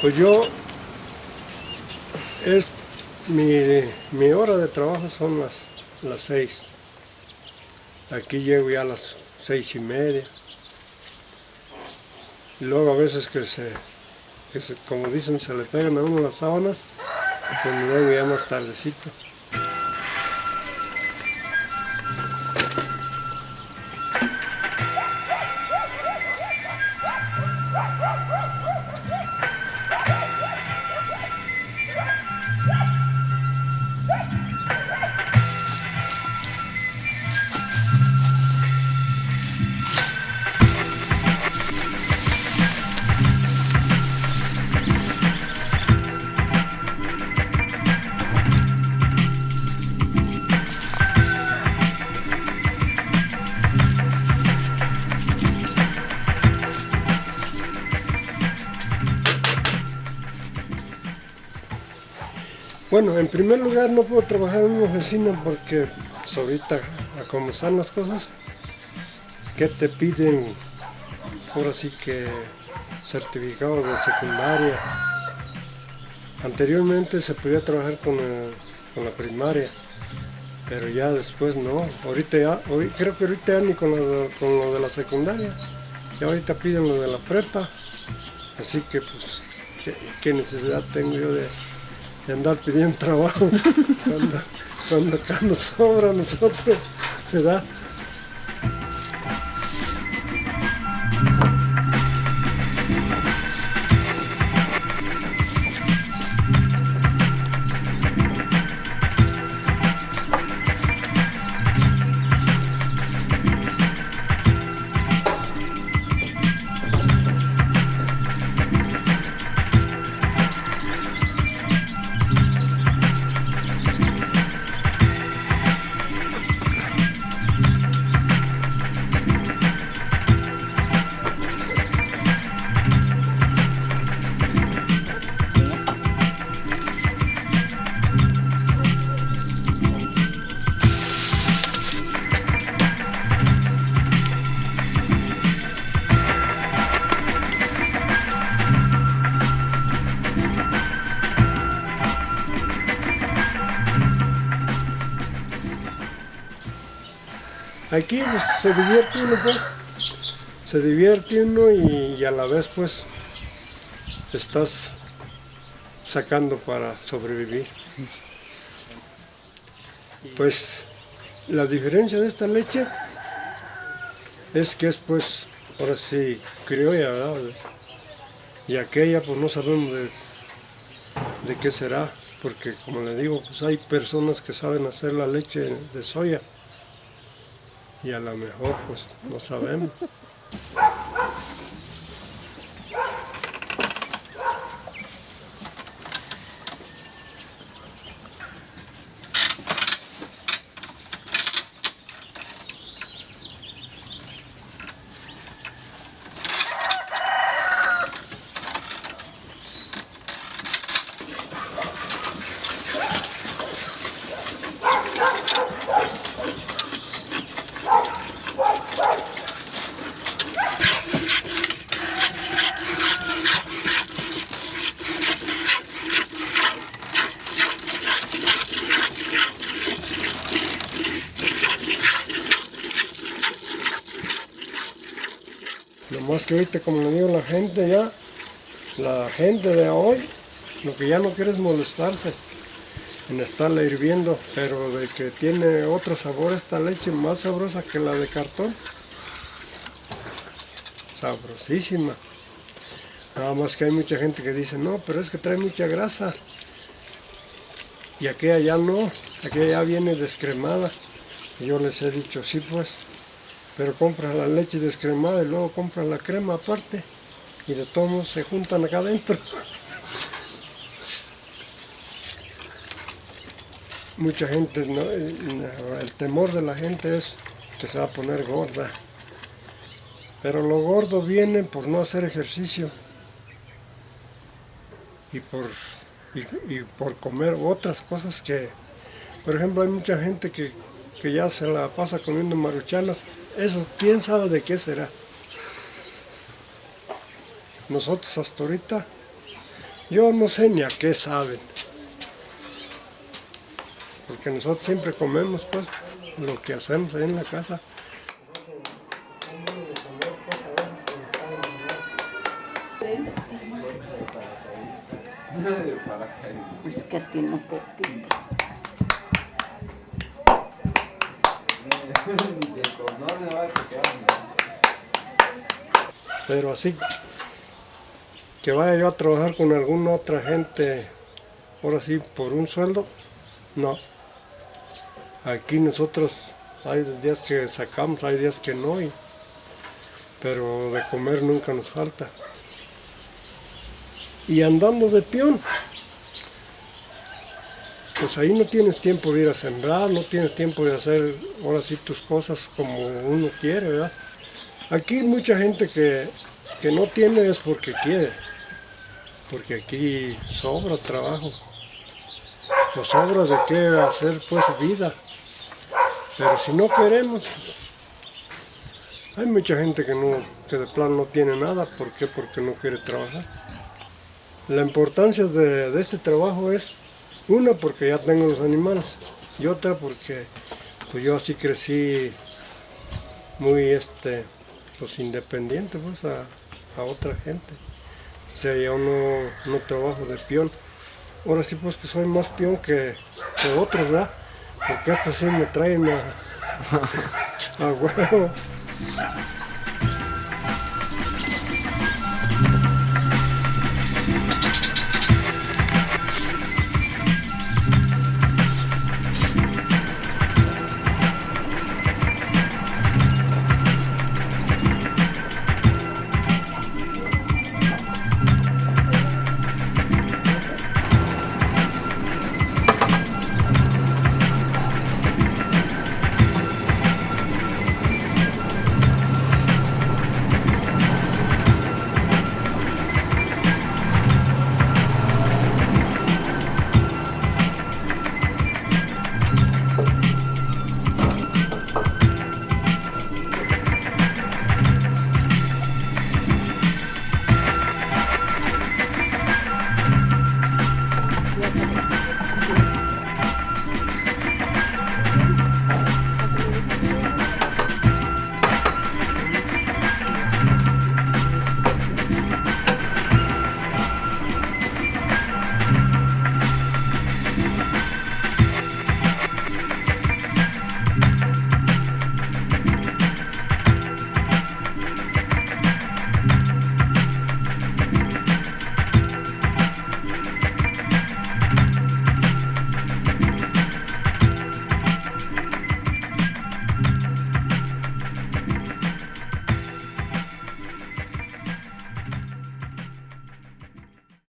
Pues yo, es mi, hora de trabajo son las, las seis. Aquí llego ya a las seis y media. Y luego a veces que se, que se como dicen, se le pegan a uno las sábanas, pues me vengo ya más tardecito. Bueno, en primer lugar no puedo trabajar en una oficina porque pues, ahorita, como están las cosas, que te piden ahora sí que certificados de secundaria. Anteriormente se podía trabajar con, la primaria, pero ya después no. Ahorita ya, hoy, creo que ahorita ya ni con lo, con lo de la secundaria. Ya ahorita piden lo de la prepa. Así que pues, ¿qué, necesidad tengo yo de de andar pidiendo trabajo cuando, cuando acá nos sobra a nosotros, ¿verdad? Aquí pues, se divierte uno pues, se divierte uno y, a la vez pues estás sacando para sobrevivir. Pues la diferencia de esta leche es que es pues, ahora sí, criolla, ¿verdad? Y aquella pues no sabemos de, de qué será, porque como le digo, pues hay personas que saben hacer la leche de soya y a lo mejor pues no sabemos. Más que ahorita, como le digo, la gente ya, la gente de hoy, lo que ya no quiere es molestarse en estarla hirviendo, pero de que tiene otro sabor esta leche más sabrosa que la de cartón. Sabrosísima. Nada más que hay mucha gente que dice, no, pero es que trae mucha grasa. Y aquella ya no, aquella ya viene descremada. Y yo les he dicho, sí pues, pero compras la leche descremada y luego compras la crema aparte y de todos se juntan acá adentro. Mucha gente, el temor de la gente es que se va a poner gorda. Pero lo gordo viene por no hacer ejercicio y por, y por comer otras cosas que, por ejemplo, hay mucha gente que que ya se la pasa comiendo maruchanas, eso quién sabe de qué será. Nosotros hasta ahorita Yo no sé ni a qué saben. Porque nosotros siempre comemos pues lo que hacemos ahí en la casa. Pues que a Pero así que vaya yo a trabajar con alguna otra gente, ahora sí, por un sueldo, no. Aquí nosotros hay días que sacamos, hay días que no, y- pero de comer nunca nos falta. Y andando de peón, pues ahí no tienes tiempo de ir a sembrar, no tienes tiempo de hacer ahora sí tus cosas como uno quiere, ¿verdad? Aquí mucha gente que, que no tiene es porque quiere, porque aquí sobra trabajo, o sobra de qué hacer pues vida, pero si no queremos, pues, hay mucha gente que, no, que de plano no tiene nada, ¿por qué? Porque no quiere trabajar. La importancia de, de este trabajo es, una, porque ya tengo los animales, y otra porque pues yo así crecí muy este pues independiente pues a, a otra gente. O sea, yo no, no trabajo de peón. Ahora sí pues que soy más peón que, que otros, ¿verdad? Porque estos sí me traen a, a huevo.